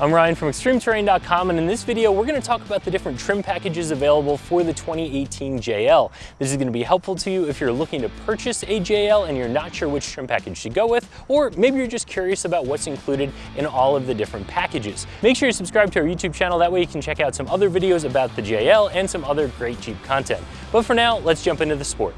I'm Ryan from ExtremeTerrain.com and in this video we're going to talk about the different trim packages available for the 2018 JL. This is going to be helpful to you if you're looking to purchase a JL and you're not sure which trim package to go with, or maybe you're just curious about what's included in all of the different packages. Make sure you subscribe to our YouTube channel, that way you can check out some other videos about the JL and some other great Jeep content. But for now, let's jump into the sport.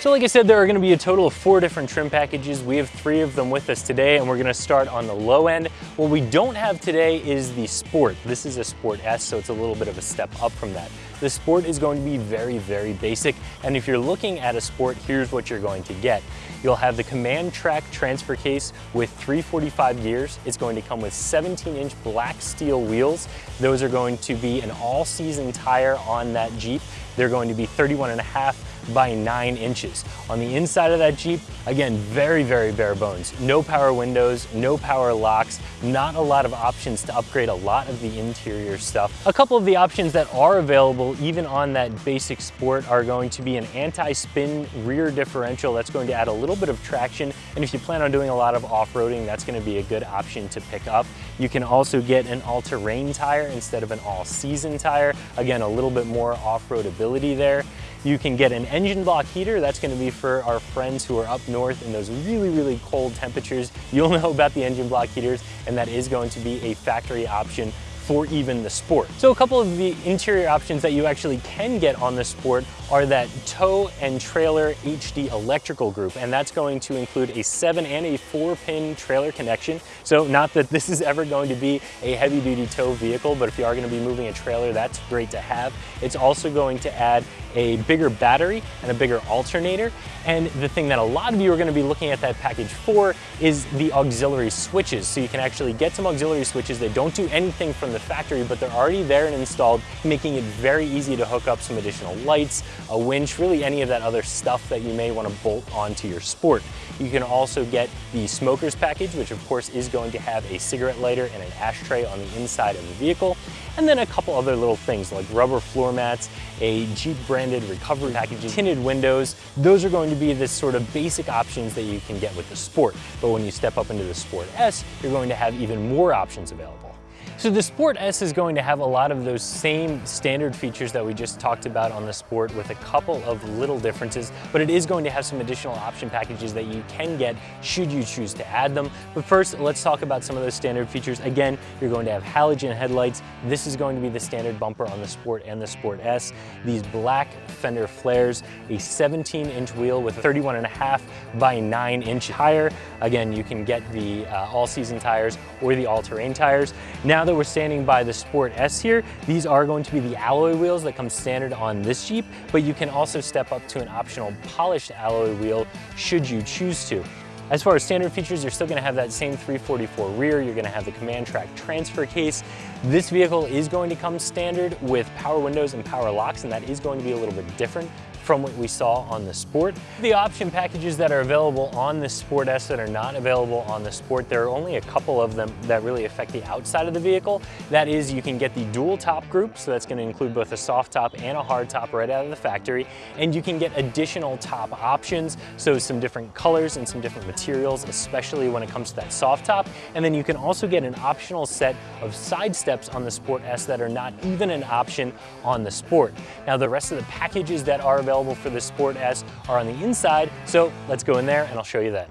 So like I said, there are gonna be a total of four different trim packages. We have three of them with us today and we're gonna start on the low end. What we don't have today is the Sport. This is a Sport S, so it's a little bit of a step up from that. The Sport is going to be very, very basic. And if you're looking at a Sport, here's what you're going to get. You'll have the Command-Trac transfer case with 345 gears. It's going to come with 17 inch black steel wheels. Those are going to be an all season tire on that Jeep. They're going to be 31 and a half by nine inches. On the inside of that Jeep, again, very, very bare bones. No power windows, no power locks, not a lot of options to upgrade a lot of the interior stuff. A couple of the options that are available even on that basic sport are going to be an anti-spin rear differential that's going to add a little bit of traction. And if you plan on doing a lot of off-roading, that's gonna be a good option to pick up. You can also get an all-terrain tire instead of an all-season tire. Again, a little bit more off-road ability there. You can get an engine block heater. That's gonna be for our friends who are up north in those really, really cold temperatures. You'll know about the engine block heaters, and that is going to be a factory option for even the Sport. So a couple of the interior options that you actually can get on the Sport are that tow and trailer HD electrical group, and that's going to include a seven and a four pin trailer connection. So not that this is ever going to be a heavy duty tow vehicle, but if you are gonna be moving a trailer, that's great to have. It's also going to add a bigger battery and a bigger alternator. And the thing that a lot of you are gonna be looking at that package for is the auxiliary switches. So you can actually get some auxiliary switches that don't do anything from the factory, but they're already there and installed, making it very easy to hook up some additional lights, a winch, really any of that other stuff that you may wanna bolt onto your Sport. You can also get the smokers package, which of course is going to have a cigarette lighter and an ashtray on the inside of the vehicle, and then a couple other little things like rubber floor mats, a Jeep branded recovery package, tinted windows. Those are going to be the sort of basic options that you can get with the Sport. But when you step up into the Sport S, you're going to have even more options available. So the Sport S is going to have a lot of those same standard features that we just talked about on the Sport with a couple of little differences, but it is going to have some additional option packages that you can get should you choose to add them. But first, let's talk about some of those standard features. Again, you're going to have halogen headlights. This is going to be the standard bumper on the Sport and the Sport S. These black fender flares, a 17 inch wheel with a 31 and a half by nine inch tire. Again, you can get the uh, all season tires or the all terrain tires. Now that we're standing by the Sport S here, these are going to be the alloy wheels that come standard on this Jeep, but you can also step up to an optional polished alloy wheel should you choose to. As far as standard features, you're still gonna have that same 344 rear, you're gonna have the Command-Trac transfer case. This vehicle is going to come standard with power windows and power locks, and that is going to be a little bit different from what we saw on the Sport. The option packages that are available on the Sport S that are not available on the Sport, there are only a couple of them that really affect the outside of the vehicle. That is, you can get the dual top group, so that's gonna include both a soft top and a hard top right out of the factory, and you can get additional top options, so some different colors and some different materials, especially when it comes to that soft top, and then you can also get an optional set of side steps on the Sport S that are not even an option on the Sport. Now the rest of the packages that are available available for the Sport S are on the inside, so let's go in there and I'll show you then.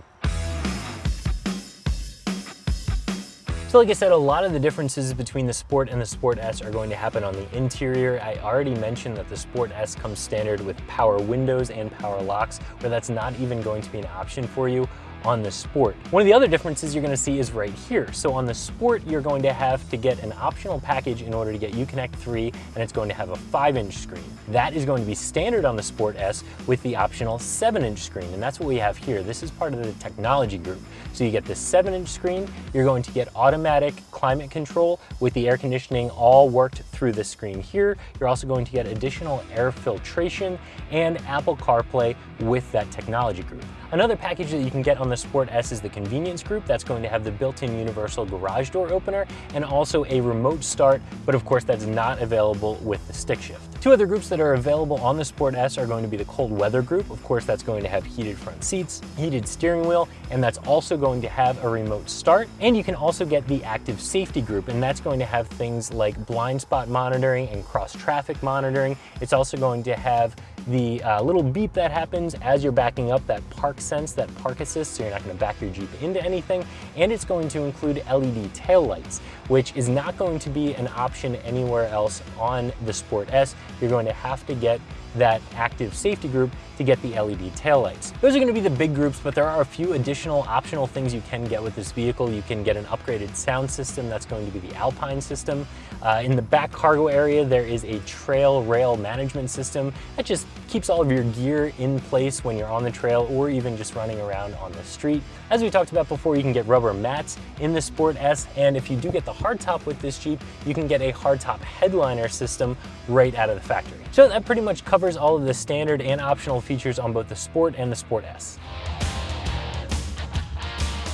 So like I said, a lot of the differences between the Sport and the Sport S are going to happen on the interior. I already mentioned that the Sport S comes standard with power windows and power locks, where that's not even going to be an option for you on the Sport. One of the other differences you're gonna see is right here. So on the Sport, you're going to have to get an optional package in order to get Uconnect 3, and it's going to have a five inch screen. That is going to be standard on the Sport S with the optional seven inch screen, and that's what we have here. This is part of the technology group. So you get the seven inch screen, you're going to get automatic climate control with the air conditioning all worked through this screen here. You're also going to get additional air filtration and Apple CarPlay with that technology group. Another package that you can get on the Sport S is the convenience group. That's going to have the built-in universal garage door opener and also a remote start, but of course that's not available with the stick shift. Two other groups that are available on the Sport S are going to be the cold weather group. Of course, that's going to have heated front seats, heated steering wheel, and that's also going to have a remote start. And you can also get the active safety group, and that's going to have things like blind spot monitoring and cross traffic monitoring. It's also going to have the uh, little beep that happens as you're backing up, that ParkSense, that park assist, so you're not gonna back your Jeep into anything. And it's going to include LED tail lights, which is not going to be an option anywhere else on the Sport S. You're going to have to get that active safety group to get the LED taillights. Those are gonna be the big groups, but there are a few additional optional things you can get with this vehicle. You can get an upgraded sound system. That's going to be the Alpine system. Uh, in the back cargo area, there is a trail rail management system that just keeps all of your gear in place when you're on the trail or even just running around on the street. As we talked about before, you can get rubber mats in the Sport S, and if you do get the hardtop with this Jeep, you can get a hardtop headliner system right out of the factory. So that pretty much covers all of the standard and optional features on both the Sport and the Sport S.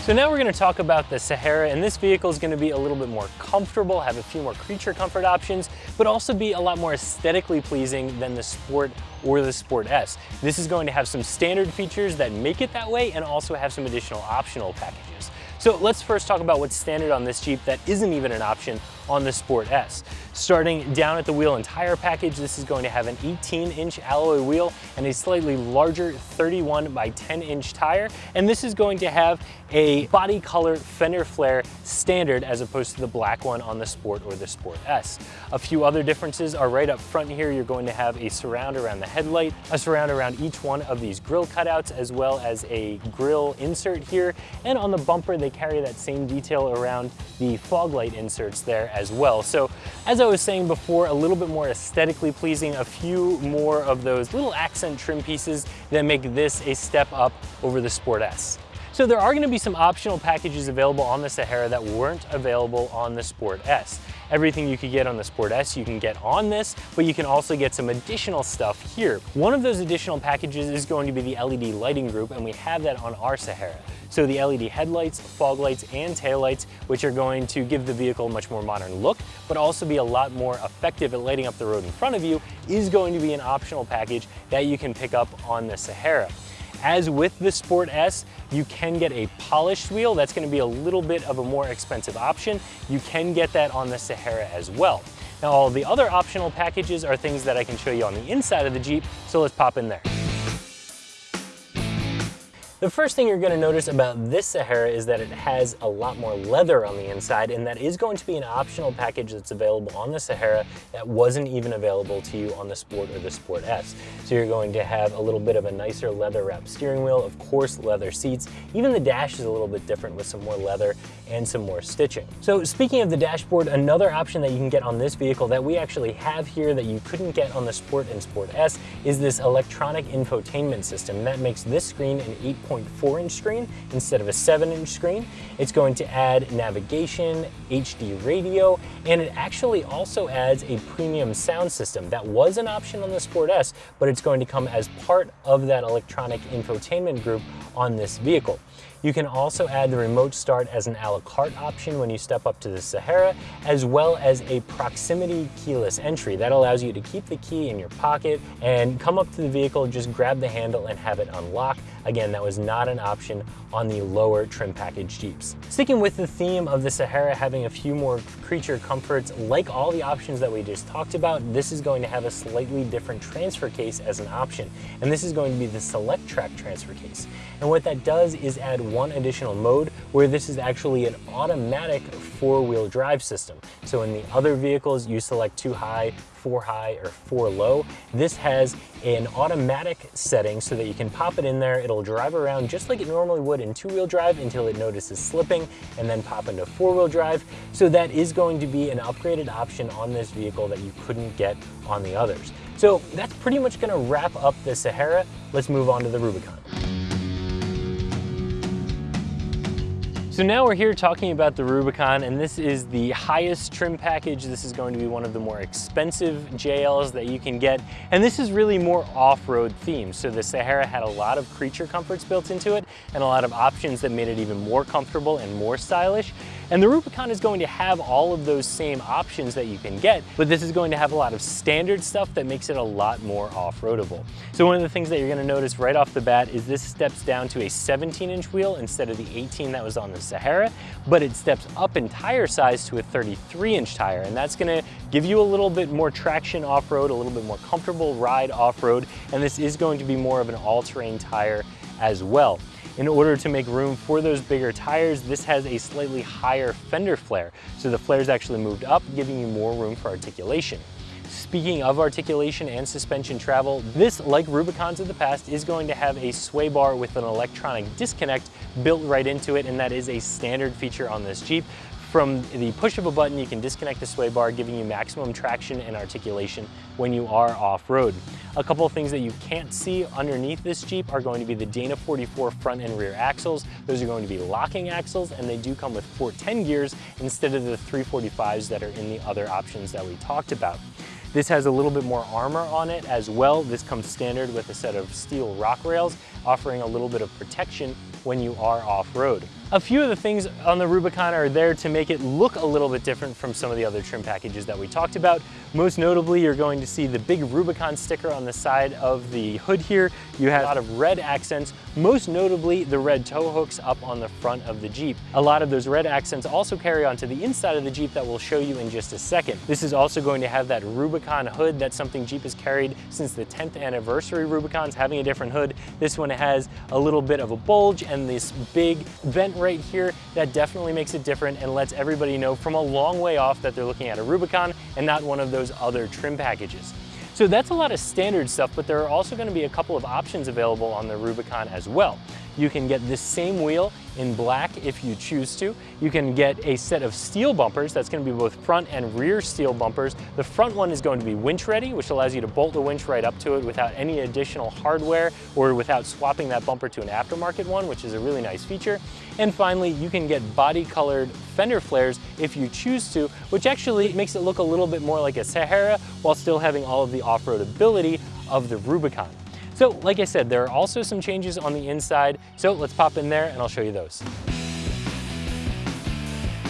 So now we're gonna talk about the Sahara, and this vehicle is gonna be a little bit more comfortable, have a few more creature comfort options, but also be a lot more aesthetically pleasing than the Sport or the Sport S. This is going to have some standard features that make it that way and also have some additional optional packages. So let's first talk about what's standard on this Jeep that isn't even an option on the Sport S. Starting down at the wheel and tire package, this is going to have an 18 inch alloy wheel and a slightly larger 31 by 10 inch tire. And this is going to have a body color fender flare standard as opposed to the black one on the Sport or the Sport S. A few other differences are right up front here. You're going to have a surround around the headlight, a surround around each one of these grill cutouts, as well as a grill insert here. And on the bumper, they carry that same detail around the fog light inserts there as well. So as I was saying before, a little bit more aesthetically pleasing, a few more of those little accent trim pieces that make this a step up over the Sport S. So there are gonna be some optional packages available on the Sahara that weren't available on the Sport S. Everything you could get on the Sport S, you can get on this, but you can also get some additional stuff here. One of those additional packages is going to be the LED lighting group, and we have that on our Sahara. So the LED headlights, fog lights, and taillights, which are going to give the vehicle a much more modern look, but also be a lot more effective at lighting up the road in front of you, is going to be an optional package that you can pick up on the Sahara. As with the Sport S, you can get a polished wheel. That's gonna be a little bit of a more expensive option. You can get that on the Sahara as well. Now, all the other optional packages are things that I can show you on the inside of the Jeep, so let's pop in there. The first thing you're gonna notice about this Sahara is that it has a lot more leather on the inside, and that is going to be an optional package that's available on the Sahara that wasn't even available to you on the Sport or the Sport S. So you're going to have a little bit of a nicer leather wrapped steering wheel, of course leather seats. Even the dash is a little bit different with some more leather and some more stitching. So speaking of the dashboard, another option that you can get on this vehicle that we actually have here that you couldn't get on the Sport and Sport S is this electronic infotainment system. That makes this screen an 8 6.4 inch screen instead of a 7 inch screen. It's going to add navigation, HD radio, and it actually also adds a premium sound system. That was an option on the Sport S, but it's going to come as part of that electronic infotainment group on this vehicle. You can also add the remote start as an a la carte option when you step up to the Sahara, as well as a proximity keyless entry. That allows you to keep the key in your pocket and come up to the vehicle, just grab the handle and have it unlock. Again, that was not an option on the lower trim package Jeeps. Sticking with the theme of the Sahara having a few more creature comforts, like all the options that we just talked about, this is going to have a slightly different transfer case as an option. And this is going to be the Selec-Trac transfer case. And what that does is add one additional mode where this is actually an automatic four-wheel drive system. So in the other vehicles, you select two high, four high, or four low. This has an automatic setting so that you can pop it in there. It'll drive around just like it normally would in two-wheel drive until it notices slipping and then pop into four-wheel drive. So that is going to be an upgraded option on this vehicle that you couldn't get on the others. So that's pretty much gonna wrap up the Sahara. Let's move on to the Rubicon. So now we're here talking about the Rubicon and this is the highest trim package. This is going to be one of the more expensive JLs that you can get. And this is really more off-road themed. So the Sahara had a lot of creature comforts built into it and a lot of options that made it even more comfortable and more stylish. And the Rubicon is going to have all of those same options that you can get, but this is going to have a lot of standard stuff that makes it a lot more off-roadable. So one of the things that you're gonna notice right off the bat is this steps down to a 17 inch wheel instead of the 18 that was on the Sahara, but it steps up in tire size to a 33 inch tire. And that's gonna give you a little bit more traction off-road, a little bit more comfortable ride off-road. And this is going to be more of an all-terrain tire as well. In order to make room for those bigger tires, this has a slightly higher fender flare. So the flare's actually moved up, giving you more room for articulation. Speaking of articulation and suspension travel, this, like Rubicons of the past, is going to have a sway bar with an electronic disconnect built right into it, and that is a standard feature on this Jeep. From the push of a button, you can disconnect the sway bar, giving you maximum traction and articulation when you are off-road. A couple of things that you can't see underneath this Jeep are going to be the Dana 44 front and rear axles. Those are going to be locking axles, and they do come with 410 gears instead of the 345s that are in the other options that we talked about. This has a little bit more armor on it as well. This comes standard with a set of steel rock rails, offering a little bit of protection when you are off-road. A few of the things on the Rubicon are there to make it look a little bit different from some of the other trim packages that we talked about. Most notably, you're going to see the big Rubicon sticker on the side of the hood here. You have a lot of red accents, most notably the red tow hooks up on the front of the Jeep. A lot of those red accents also carry on to the inside of the Jeep that we'll show you in just a second. This is also going to have that Rubicon hood. That's something Jeep has carried since the 10th anniversary Rubicons, having a different hood. This one has a little bit of a bulge and this big vent right here, that definitely makes it different and lets everybody know from a long way off that they're looking at a Rubicon and not one of those other trim packages. So that's a lot of standard stuff, but there are also gonna be a couple of options available on the Rubicon as well. You can get this same wheel in black if you choose to. You can get a set of steel bumpers. That's gonna be both front and rear steel bumpers. The front one is going to be winch ready, which allows you to bolt the winch right up to it without any additional hardware or without swapping that bumper to an aftermarket one, which is a really nice feature. And finally, you can get body colored fender flares if you choose to, which actually makes it look a little bit more like a Sahara while still having all of the off-road ability of the Rubicon. So like I said, there are also some changes on the inside. So let's pop in there and I'll show you those.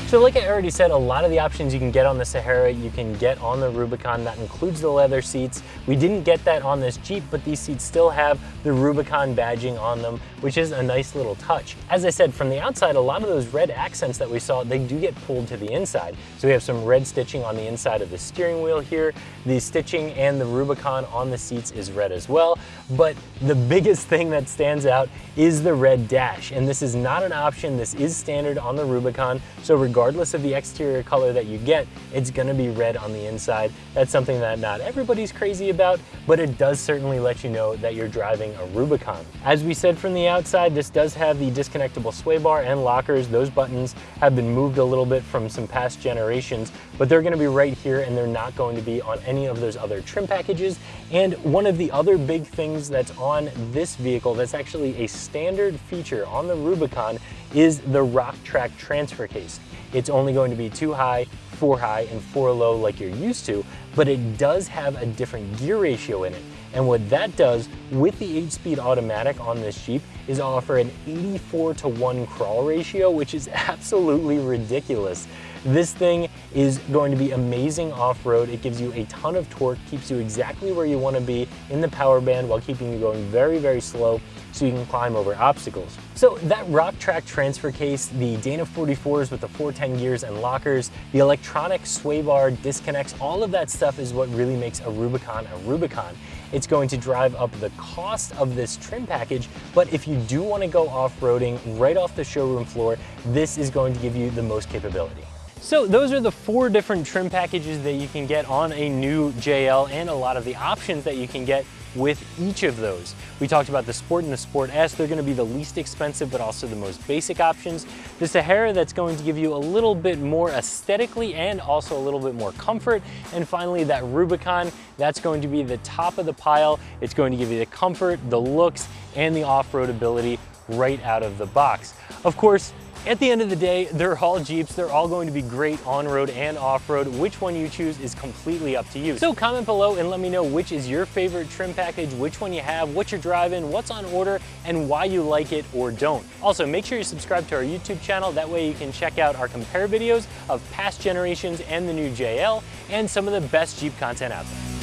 So like I already said, a lot of the options you can get on the Sahara, you can get on the Rubicon. That includes the leather seats. We didn't get that on this Jeep, but these seats still have the Rubicon badging on them, which is a nice little touch. As I said, from the outside, a lot of those red accents that we saw, they do get pulled to the inside. So we have some red stitching on the inside of the steering wheel here. The stitching and the Rubicon on the seats is red as well. But the biggest thing that stands out is the red dash. And this is not an option. This is standard on the Rubicon. So of the exterior color that you get, it's gonna be red on the inside. That's something that not everybody's crazy about, but it does certainly let you know that you're driving a Rubicon. As we said from the outside, this does have the disconnectable sway bar and lockers. Those buttons have been moved a little bit from some past generations, but they're gonna be right here and they're not going to be on any of those other trim packages. And one of the other big things that's on this vehicle that's actually a standard feature on the Rubicon is the Rock-Trac transfer case. It's only going to be two high, four high, and four low like you're used to, but it does have a different gear ratio in it. And what that does with the 8-speed automatic on this Jeep is offer an 84 to 1 crawl ratio, which is absolutely ridiculous. This thing is going to be amazing off-road. It gives you a ton of torque, keeps you exactly where you want to be in the power band while keeping you going very, very slow so you can climb over obstacles. So that rock track transfer case, the Dana 44s with the 410 gears and lockers, the electronic sway bar disconnects, all of that stuff is what really makes a Rubicon a Rubicon. It's going to drive up the cost of this trim package, but if you do want to go off-roading right off the showroom floor, this is going to give you the most capability. So those are the four different trim packages that you can get on a new JL and a lot of the options that you can get with each of those. We talked about the Sport and the Sport S. They're gonna be the least expensive, but also the most basic options. The Sahara, that's going to give you a little bit more aesthetically and also a little bit more comfort. And finally, that Rubicon, that's going to be the top of the pile. It's going to give you the comfort, the looks, and the off-road ability right out of the box. Of course, At the end of the day, they're all Jeeps. They're all going to be great on-road and off-road. Which one you choose is completely up to you. So comment below and let me know which is your favorite trim package, which one you have, what you're driving, what's on order, and why you like it or don't. Also, make sure you subscribe to our YouTube channel. That way you can check out our compare videos of past generations and the new JL and some of the best Jeep content out there.